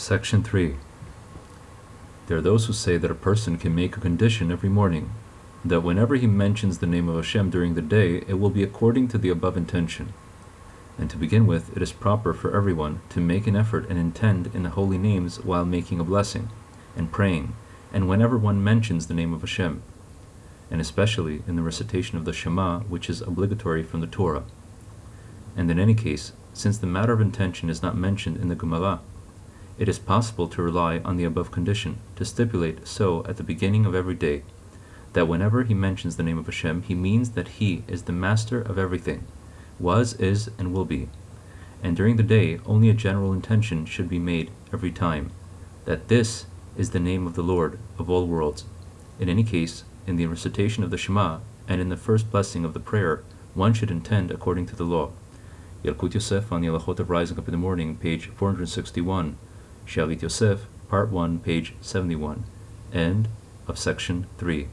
Section 3. There are those who say that a person can make a condition every morning, that whenever he mentions the name of Hashem during the day, it will be according to the above intention. And to begin with, it is proper for everyone to make an effort and intend in the holy names while making a blessing, and praying, and whenever one mentions the name of Hashem, and especially in the recitation of the Shema, which is obligatory from the Torah. And in any case, since the matter of intention is not mentioned in the Gemara, it is possible to rely on the above condition, to stipulate so at the beginning of every day, that whenever he mentions the name of Hashem, he means that he is the master of everything, was, is, and will be. And during the day, only a general intention should be made every time, that this is the name of the Lord of all worlds. In any case, in the recitation of the Shema, and in the first blessing of the prayer, one should intend according to the law. Yalkut Yosef on the Halachot of Rising Up in the Morning, page 461, Shalit Yosef, Part 1, page 71, end of section 3.